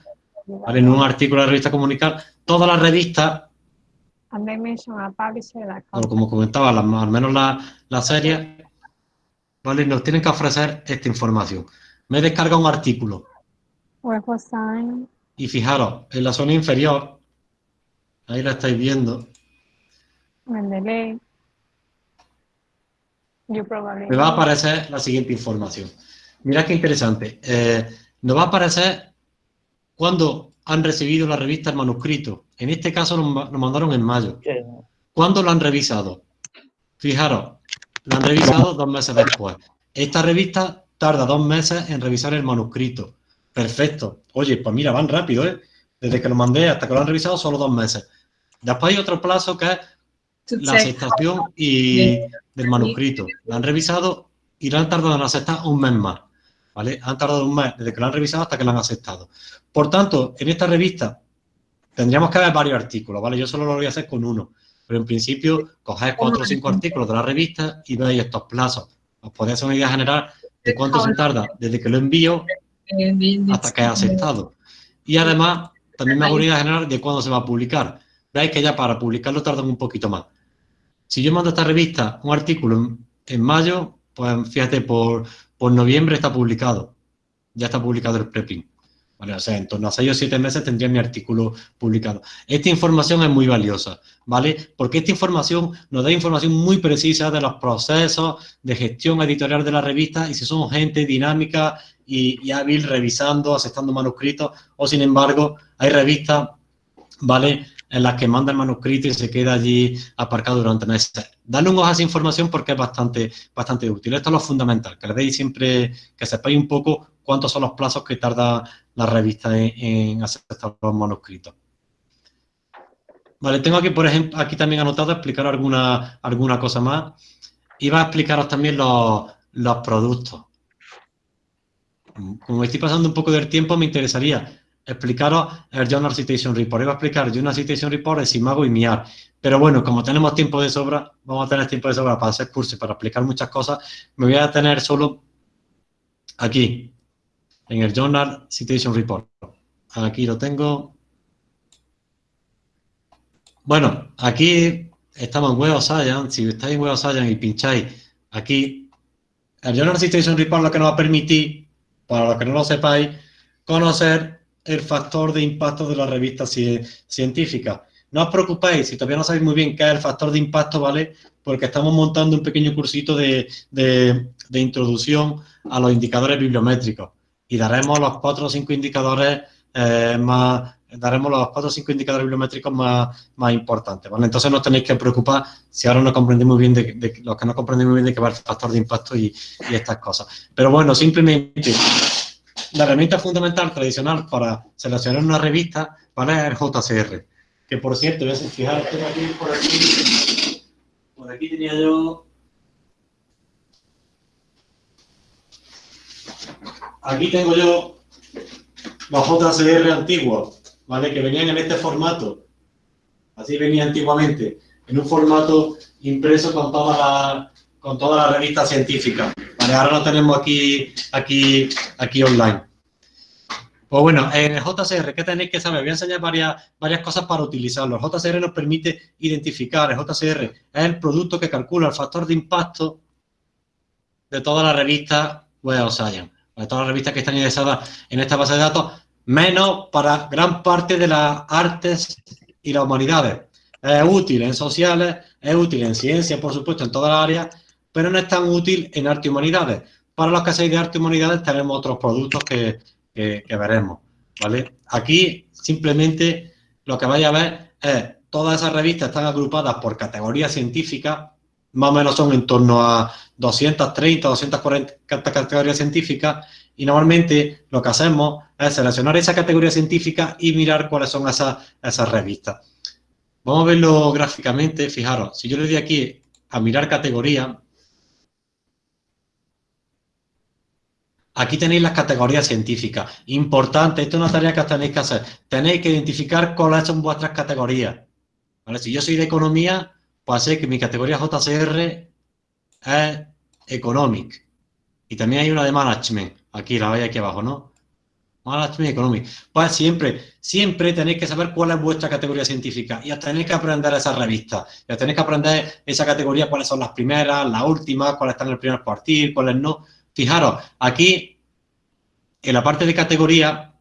Speaker 1: en un artículo de la revista Comunicar, todas las revistas, como comentaba, al menos la, la serie, ¿vale? nos tienen que ofrecer esta información me descarga un artículo. Y fijaros, en la zona inferior, ahí la estáis viendo. Me va a aparecer la siguiente información. Mirad qué interesante. Eh, nos va a aparecer cuando han recibido la revista el manuscrito. En este caso lo, mandaron en mayo. ¿Cuándo lo han revisado? Fijaros, lo han revisado dos meses después. Esta revista tarda dos meses en revisar el manuscrito. Perfecto. Oye, pues mira, van rápido, ¿eh? Desde que lo mandé hasta que lo han revisado, solo dos meses. Después hay otro plazo que es la aceptación y del manuscrito. Lo han revisado y lo han tardado en aceptar un mes más. ¿Vale? Han tardado un mes desde que lo han revisado hasta que lo han aceptado. Por tanto, en esta revista tendríamos que ver varios artículos, ¿vale? Yo solo lo voy a hacer con uno. Pero en principio, cogéis cuatro o cinco artículos de la revista y veis estos plazos. Os podéis hacer una idea general de cuánto se tarda desde que lo envío hasta que ha aceptado. Y además, también me hago una general de cuándo se va a publicar. Veis que ya para publicarlo tardan un poquito más. Si yo mando a esta revista un artículo en, mayo, pues fíjate, por, por noviembre está publicado. Ya está publicado el preprint. O sea, en torno a 6 o 7 meses tendría mi artículo publicado. Esta información es muy valiosa, ¿vale? Porque esta información nos da información muy precisa de los procesos de gestión editorial de la revista y si somos gente dinámica y, hábil revisando, aceptando manuscritos, o sin embargo, hay revistas, ¿vale? En las que manda el manuscrito y se queda allí aparcado durante meses. Dale un ojo a esa información porque es bastante, bastante útil. Esto es lo fundamental, que le deis siempre, que sepáis un poco cuántos son los plazos que tarda la revista en, aceptar los manuscritos. Vale, tengo aquí, por ejemplo, aquí también anotado explicar alguna, alguna cosa más. Va a explicaros también los, los productos. Como estoy pasando un poco del tiempo, me interesaría explicaros el Journal Citation Report. Iba a explicar Journal Citation Report, el Simago y MIAR. Pero bueno, como tenemos tiempo de sobra, vamos a tener tiempo de sobra para hacer cursos y para explicar muchas cosas, me voy a tener solo aquí, en el Journal Citation Report. Aquí lo tengo. Bueno, aquí estamos en Web of Science. Si estáis en Web of Science y pincháis aquí, el Journal Citation Report lo que nos va a permitir, para los que no lo sepáis, conocer el factor de impacto de la revista científica. No os preocupéis, si todavía no sabéis muy bien qué es el factor de impacto, ¿vale? Porque estamos montando un pequeño cursito de, introducción a los indicadores bibliométricos y daremos los cuatro o cinco indicadores eh, más, daremos los cuatro o cinco indicadores bibliométricos más, más importantes, ¿vale? Entonces no tenéis que preocupar si ahora no comprendéis muy bien, de, los que no comprendéis muy bien de qué va el factor de impacto y, y estas cosas. Pero bueno, simplemente la herramienta fundamental tradicional para seleccionar una revista ¿vale? es el JCR. Que por cierto, fijaros, tengo aquí por aquí, por aquí tenía yo... Aquí tengo yo los JCR antiguos, ¿vale? Que venían en este formato. Así venía antiguamente, en un formato impreso con toda la, con toda la revista científica. Vale, ahora lo tenemos aquí, aquí, aquí online. Pues bueno, en el JCR, ¿qué tenéis que saber? Voy a enseñar varias, varias cosas para utilizarlo. El JCR nos permite identificar, el JCR es el producto que calcula el factor de impacto de todas las revistas Web of Science, de todas las revistas que están ingresadas en esta base de datos, menos para gran parte de las artes y las humanidades. Es útil en sociales, es útil en ciencias, por supuesto, en todas las áreas, pero no es tan útil en arte y humanidades. Para los que hacéis de arte y humanidades tenemos otros productos que, veremos, ¿vale? Aquí simplemente lo que vais a ver es todas esas revistas están agrupadas por categorías científicas, más o menos son en torno a 230, 240 categorías científicas y normalmente lo que hacemos es seleccionar esa categoría científica y mirar cuáles son esas, esas revistas. Vamos a verlo gráficamente, fijaros, si yo le doy aquí a mirar categoría, Aquí tenéis las categorías científicas. Importante, esto es una tarea que tenéis que hacer. Tenéis que identificar cuáles son vuestras categorías. Si yo soy de economía, pues sé que mi categoría JCR es Economic. Y también hay una de Management. Aquí, la veis aquí abajo, ¿no? Management Economic. Pues siempre, siempre tenéis que saber cuál es vuestra categoría científica. Y os tenéis que aprender esa revista. Y tenéis que aprender esa categoría, cuáles son las primeras, las últimas, cuáles están en el primer cuartil, cuáles no Fijaros, aquí en la parte de categoría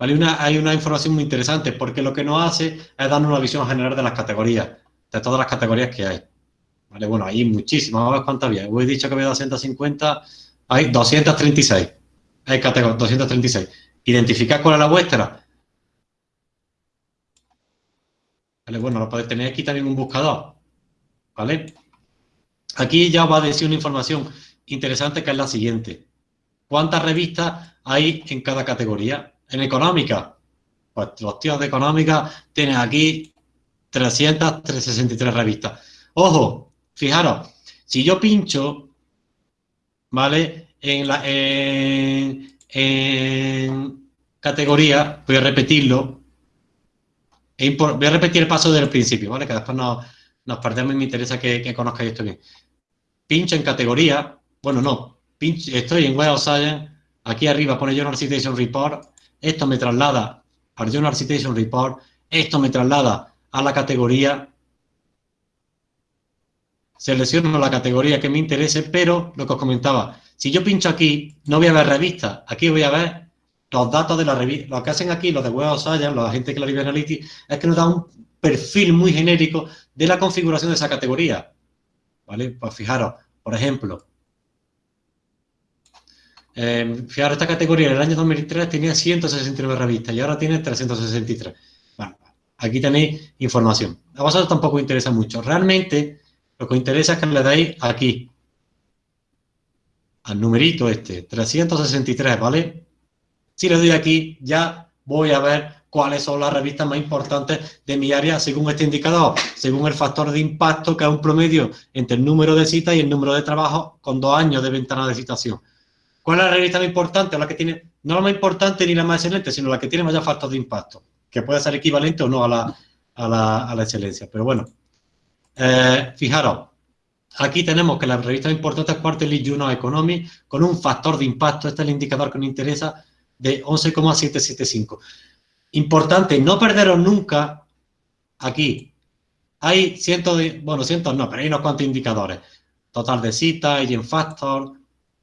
Speaker 1: hay una información muy interesante porque lo que nos hace es darnos una visión general de las categorías, de todas las categorías que hay. ¿Vale? Bueno, hay muchísimas, vamos a ver cuántas había. Os he dicho que había 250, hay 236. Hay categorías, 236. Identificad cuál es la vuestra. ¿Vale? Bueno, lo podéis tener aquí también un buscador. ¿Vale? Aquí ya va a decir una información interesante que es la siguiente. ¿Cuántas revistas hay en cada categoría? En económica, pues los tíos de económica tienen aquí 300, 363 revistas. Ojo, fijaros, si yo pincho, ¿vale? En, la, categoría, voy a repetirlo, voy a repetir el paso del principio, ¿vale? Que después nos, nos perdemos y me interesa que, que conozcáis esto bien. Pincho en categoría, bueno, no, estoy en Web of Science, aquí arriba pone Journal Citation Report, esto me traslada al Journal Citation Report, esto me traslada a la categoría, selecciono la categoría que me interese, pero lo que os comentaba, si yo pincho aquí, no voy a ver revistas, aquí voy a ver los datos de la revista. Lo que hacen aquí los de Web of Science, los agentes que la Analytics, es que nos dan un perfil muy genérico de la configuración de esa categoría. ¿Vale? Pues fijaros, por ejemplo, eh, fijaros, esta categoría en el año 2003 tenía 169 revistas y ahora tiene 363. Bueno, aquí tenéis información. A vosotros tampoco interesa mucho. Realmente, lo que os interesa es que le dais aquí, al numerito este, 363, ¿vale? Si le doy aquí, ya voy a ver cuáles son las revistas más importantes de mi área según este indicador, según el factor de impacto, que es un promedio entre el número de citas y el número de trabajo con dos años de ventana de citación. ¿Cuál es la revista más importante? La que tiene, no la más importante ni la más excelente, sino la que tiene mayor factor de impacto, que puede ser equivalente o no a la, a la, excelencia. Pero bueno, eh, fijaros, aquí tenemos que la revista más importante es Quarterly Journal Economy con un factor de impacto, este es el indicador que nos interesa, de 11,775. Importante, no perderos nunca aquí. Hay cientos de, bueno, cientos no, pero hay unos cuantos indicadores. Total de citas, agent factor,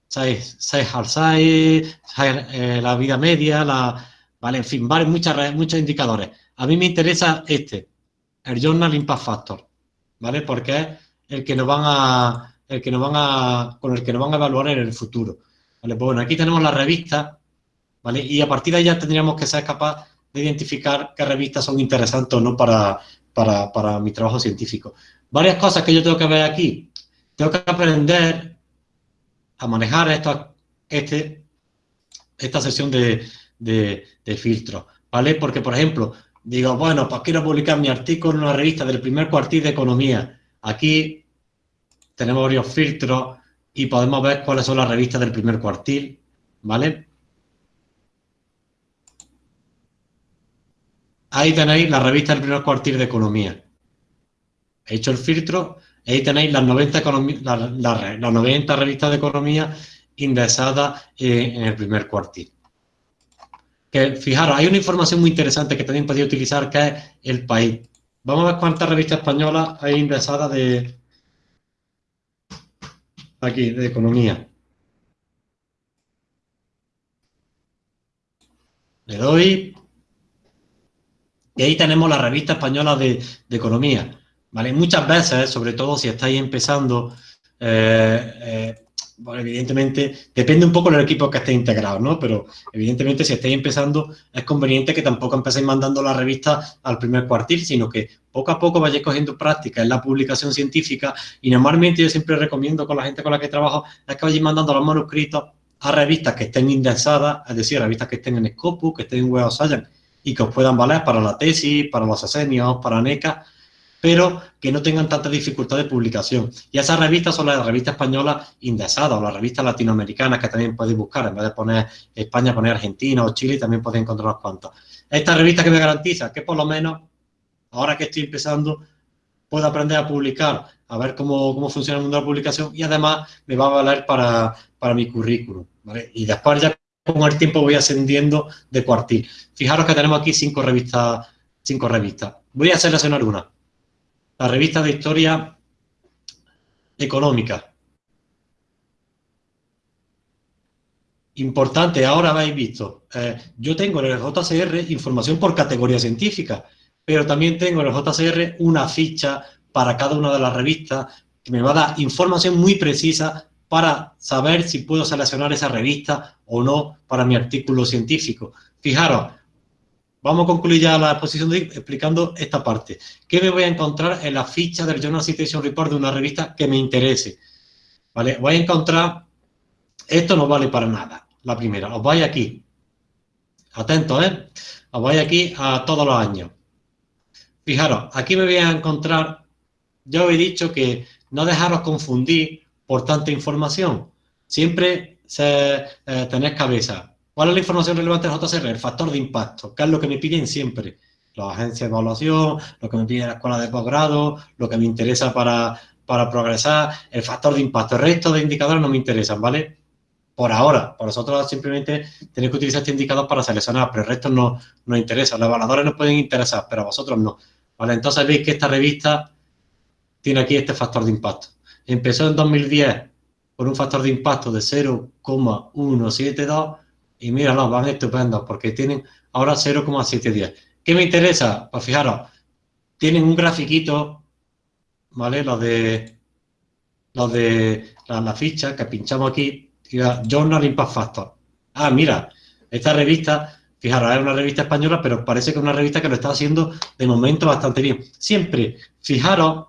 Speaker 1: size eh, la vida media, la, vale, en fin, vale, muchas, muchos indicadores. A mí me interesa este, el Journal Impact Factor, ¿vale? Porque es el que nos van a, el que nos van a, con el que nos van a evaluar en el futuro. ¿Vale? Pues bueno, aquí tenemos la revista, ¿vale? Y a partir de ahí ya tendríamos que ser capaz de identificar qué revistas son interesantes o no para, para, para mi trabajo científico. Varias cosas que yo tengo que ver aquí. Tengo que aprender a manejar esta, este, esta sesión de, de, filtro, ¿vale? Porque, por ejemplo, digo, bueno, pues quiero publicar mi artículo en una revista del primer cuartil de economía. Aquí tenemos varios filtros y podemos ver cuáles son las revistas del primer cuartil, ¿vale? Ahí tenéis la revista del primer cuartil de economía. He hecho el filtro Ahí tenéis las 90, las 90 revistas de economía indexadas eh, en el primer cuartil. que fijaros, hay una información muy interesante que también podéis utilizar, que es el país. Vamos a ver cuántas revistas españolas hay indexadas de... Aquí, de economía. Le doy... Y ahí tenemos la revista española de, economía. ¿Vale? Muchas veces, sobre todo si estáis empezando, eh, eh, bueno, evidentemente, depende un poco del equipo que esté integrado, ¿no? Pero evidentemente si estáis empezando es conveniente que tampoco empecéis mandando la revista al primer cuartil, sino que poco a poco vayáis cogiendo práctica en la publicación científica y normalmente yo siempre recomiendo con la gente con la que trabajo es que vayáis mandando los manuscritos a revistas que estén indexadas, es decir, revistas que estén en Scopus, que estén en Web of Science y que os puedan valer para la tesis, para los asenios, para NECA, pero que no tengan tanta dificultad de publicación. Y esas revistas son las revistas españolas indexadas o las revistas latinoamericanas que también podéis buscar. En vez de poner España, poner Argentina o Chile, también podéis encontrar unas cuantas. Esta revista que me garantiza que por lo menos, ahora que estoy empezando, puedo aprender a publicar, a ver cómo, cómo funciona el mundo de la publicación y además me va a valer para, para mi currículum. Y después ya con el tiempo voy ascendiendo de cuartil. Fijaros que tenemos aquí cinco revistas. Cinco revistas. Voy a seleccionar una la revista de historia económica. Importante, ahora habéis visto, eh, yo tengo en el JCR información por categoría científica, pero también tengo en el JCR una ficha para cada una de las revistas que me va a dar información muy precisa para saber si puedo seleccionar esa revista o no para mi artículo científico. Fijaros, Vamos a concluir ya la exposición de explicando esta parte. ¿Qué me voy a encontrar en la ficha del Journal Citation Report de una revista que me interese? ¿Vale? Voy a encontrar, esto no vale para nada, la primera. Os vais aquí, atentos, ¿eh? Os vais aquí a todos los años. Fijaros, aquí me voy a encontrar, ya os he dicho que no dejaros confundir por tanta información. Siempre se, eh, tenéis cabeza. ¿Cuál es la información relevante del JCR? El factor de impacto, que es lo que me piden siempre. Las agencias de evaluación, lo que me pide la escuela de posgrado, lo que me interesa para, para progresar, el factor de impacto. El resto de indicadores no me interesan, ¿vale? Por ahora, por vosotros simplemente tenéis que utilizar este indicador para seleccionar, pero el resto no nos interesa. Los evaluadores nos pueden interesar, pero a vosotros no. ¿Vale? Entonces veis que esta revista tiene aquí este factor de impacto. Empezó en 2010 con un factor de impacto de 0,172 y míralo, van estupendos porque tienen ahora 0,710. ¿Qué me interesa? Pues fijaros, tienen un grafiquito, ¿vale? Lo de, lo de la, ficha que pinchamos aquí, Journal Impact Factor. Ah, mira, esta revista, fijaros, es una revista española, pero parece que es una revista que lo está haciendo de momento bastante bien. Siempre, fijaros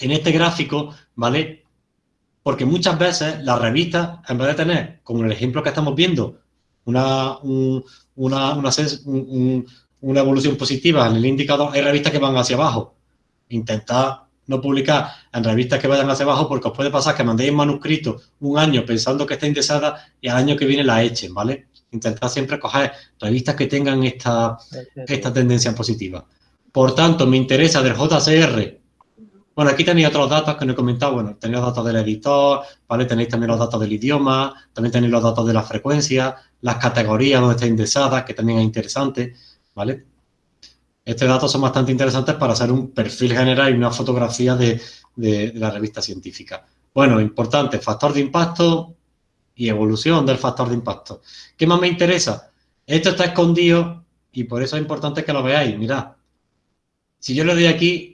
Speaker 1: en este gráfico, ¿vale? Porque muchas veces las revistas, en vez de tener, como el ejemplo que estamos viendo, una, una, una, evolución positiva en el indicador, hay revistas que van hacia abajo. Intentad no publicar en revistas que vayan hacia abajo porque os puede pasar que mandéis manuscrito un año pensando que está indexada y al año que viene la echen, ¿vale? Intentad siempre coger revistas que tengan esta, esta tendencia positiva. Por tanto, me interesa del JCR bueno, aquí tenéis otros datos que no he comentado. Bueno, tenéis los datos del editor, ¿vale? Tenéis también los datos del idioma, también tenéis los datos de la frecuencia, las categorías donde está indexada, que también es interesante, ¿vale? Estos datos son bastante interesantes para hacer un perfil general y una fotografía de, de la revista científica. Bueno, importante, factor de impacto y evolución del factor de impacto. ¿Qué más me interesa? Esto está escondido y por eso es importante que lo veáis. Mirad, si yo le doy aquí,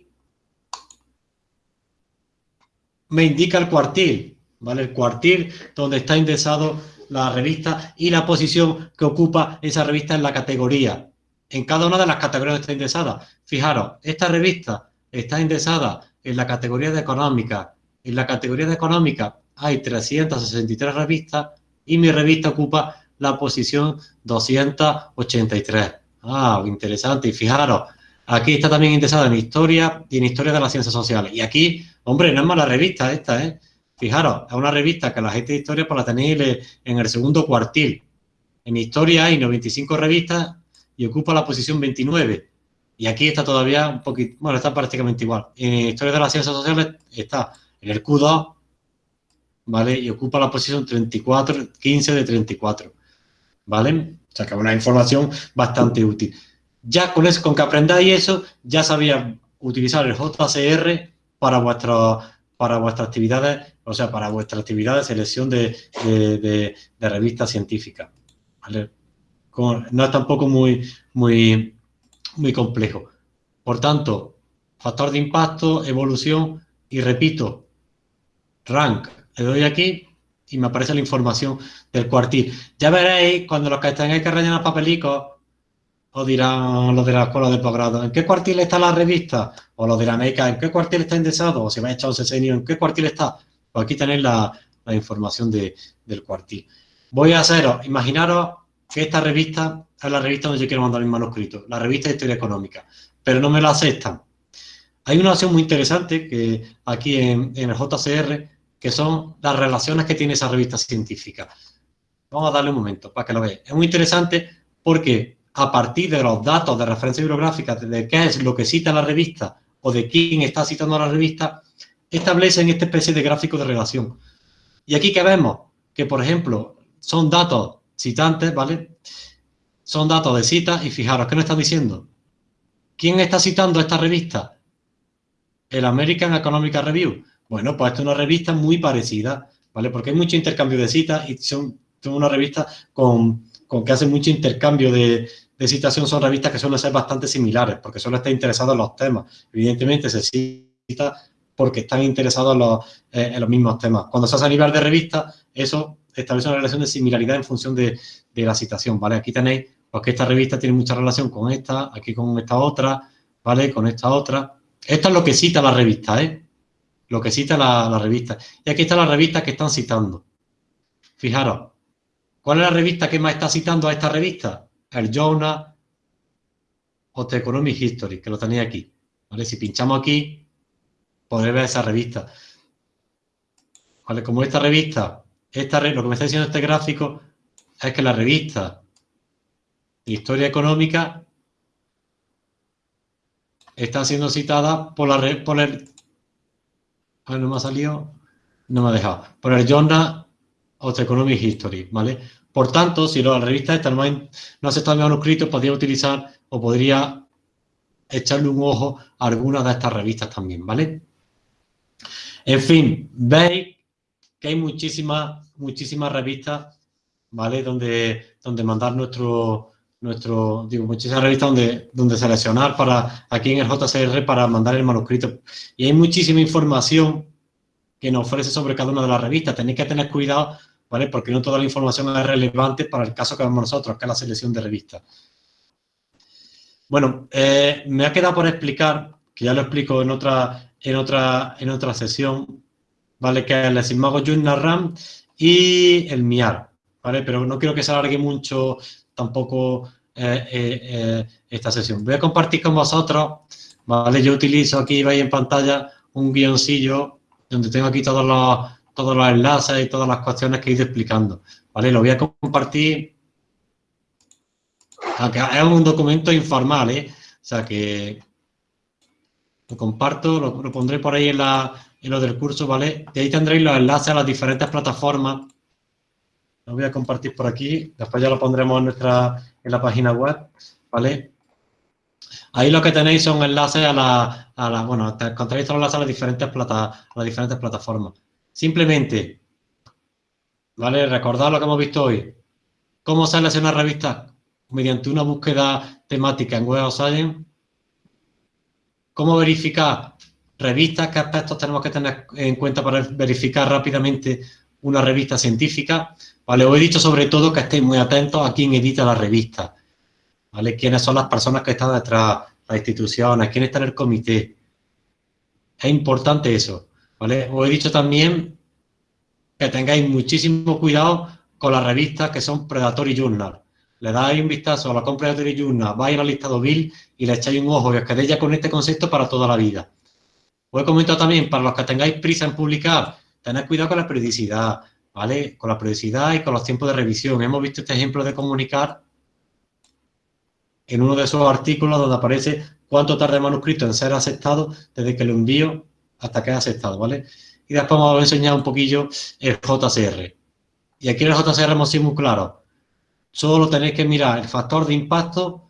Speaker 1: me indica el cuartil, ¿vale? El cuartil donde está indexado la revista y la posición que ocupa esa revista en la categoría. En cada una de las categorías está indexada. Fijaros, esta revista está indexada en la categoría de económica. En la categoría de económica hay 363 revistas y mi revista ocupa la posición 283. Ah, interesante. Y fijaros, aquí está también indexada en historia y en historia de las ciencias sociales. Y aquí Hombre, no es mala revista esta, ¿eh? Fijaros, es una revista que la gente de historia pues la tenéis en el segundo cuartil. En historia hay 95 revistas y ocupa la posición 29. Y aquí está todavía un poquito, bueno, está prácticamente igual. En historia de las ciencias sociales está en el Q2, ¿vale? Y ocupa la posición 34, 15 de 34. ¿vale? O sea, que es una información bastante útil. Ya con eso, con que aprendáis eso, ya sabías utilizar el JCR para, para vuestras actividades, o sea, para vuestra actividad de selección de, de, revistas científicas. no es tampoco muy, muy, muy complejo. Por tanto, factor de impacto, evolución y repito, rank. Le doy aquí y me aparece la información del cuartil. Ya veréis, cuando los que tengáis que rellenar papelicos, os dirán los de la escuela de posgrado, ¿en qué cuartil está la revista? O los dirán, ¿en qué cuartil está indexado? O si vais a echar un sesenio, ¿en qué cuartil está? Pues aquí tenéis la, información del cuartil. Voy a haceros, imaginaros que esta revista es la revista donde yo quiero mandar mi manuscrito, la revista de Historia Económica, pero no me la aceptan. Hay una opción muy interesante que aquí en, en el JCR, que son las relaciones que tiene esa revista científica. Vamos a darle un momento para que lo veáis. Es muy interesante porque a partir de los datos de referencia bibliográfica, de qué es lo que cita la revista o de quién está citando la revista, establecen esta especie de gráfico de relación. Y aquí que vemos que, por ejemplo, son datos citantes, ¿vale? Son datos de cita y fijaros, ¿qué nos están diciendo? ¿Quién está citando esta revista? El American Economic Review. Bueno, pues esta es una revista muy parecida, ¿vale? Porque hay mucho intercambio de citas y son, una revista con, que hace mucho intercambio de, citación. Son revistas que suelen ser bastante similares porque suelen estar interesados en los temas. Evidentemente se cita porque están interesados en los, eh, en los mismos temas. Cuando se hace a nivel de revista, eso establece una relación de similaridad en función de, la citación, ¿vale? Aquí tenéis pues, que esta revista tiene mucha relación con esta, aquí con esta otra, ¿vale? Con esta otra. Esto es lo que cita la revista, ¿eh? Lo que cita la, revista. Y aquí está la revista que están citando. Fijaros, ¿cuál es la revista que más está citando a esta revista? El Journal of Economic History, que lo tenéis aquí. ¿Vale? Si pinchamos aquí, podréis ver esa revista. ¿Vale? Como esta revista, esta, lo que me está diciendo este gráfico es que la revista Historia Económica está siendo citada por, la, por el... no me ha salido, no me ha dejado. Por el Journal of Economic History, ¿vale? Por tanto, si la revista esta no, ha, no acepta el manuscrito, podría utilizar o podría echarle un ojo a alguna de estas revistas también, ¿vale? En fin, veis que hay muchísimas, muchísimas revistas, ¿vale? Donde, donde mandar nuestro, nuestro, digo, muchísimas revistas donde, donde seleccionar para, aquí en el JCR para mandar el manuscrito. Y hay muchísima información que nos ofrece sobre cada una de las revistas. Tenéis que tener cuidado, ¿vale? Porque no toda la información es relevante para el caso que vemos nosotros, que es la selección de revistas. Bueno, eh, me ha quedado por explicar, que ya lo explico en otra, en otra, en otra sesión, ¿vale? Que es el Simago Journal RAM y el MIAR, ¿vale? Pero no quiero que se alargue mucho tampoco eh, eh, esta sesión. Voy a compartir con vosotros, ¿vale? Yo utilizo aquí, veis en pantalla, un guioncillo donde tengo aquí todos los, todos los enlaces y todas las cuestiones que he ido explicando, ¿vale? Lo voy a compartir, aunque es un documento informal, ¿eh? O sea que lo comparto, lo, pondré por ahí en, la, en lo del curso, ¿vale? Y ahí tendréis los enlaces a las diferentes plataformas lo voy a compartir por aquí, después ya lo pondremos en, nuestra, en la página web, ¿vale? Ahí lo que tenéis son enlaces a la, a la bueno, encontráis todos los enlaces a las diferentes, plata, las diferentes plataformas. Simplemente, ¿vale? Recordad lo que hemos visto hoy. ¿Cómo seleccionar revistas? Mediante una búsqueda temática en Web of Science. ¿Cómo verificar revistas? ¿Qué aspectos tenemos que tener en cuenta para verificar rápidamente una revista científica? ¿vale? Os he dicho sobre todo que estéis muy atentos a quién edita la revista, ¿vale? Quiénes son las personas que están detrás, las instituciones, quién está en el comité. Es importante eso, ¿vale? Os he dicho también que tengáis muchísimo cuidado con las revistas que son Predatory Journal. Le dais un vistazo a la compra Predatory Journal, vais al listado Bill y le echáis un ojo y os quedéis ya con este concepto para toda la vida. Os he comentado también, para los que tengáis prisa en publicar, tened cuidado con la periodicidad, ¿vale? Con la periodicidad y con los tiempos de revisión. Hemos visto este ejemplo de comunicar en uno de esos artículos donde aparece cuánto tarda el manuscrito en ser aceptado desde que lo envío hasta que es aceptado, ¿vale? Y después vamos a enseñar un poquillo el JCR. Y aquí en el JCR hemos sido muy claros. Solo tenéis que mirar el factor de impacto,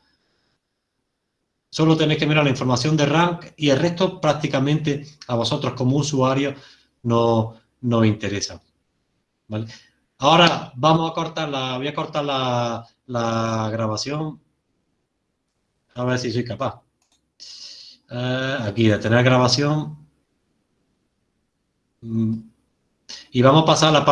Speaker 1: solo tenéis que mirar la información de rank y el resto prácticamente a vosotros como usuarios no, no interesa. ¿vale? Ahora vamos a cortar la, voy a cortar la grabación. A ver si soy capaz. Eh, aquí, de tener grabación. Mm. Y vamos a pasar a la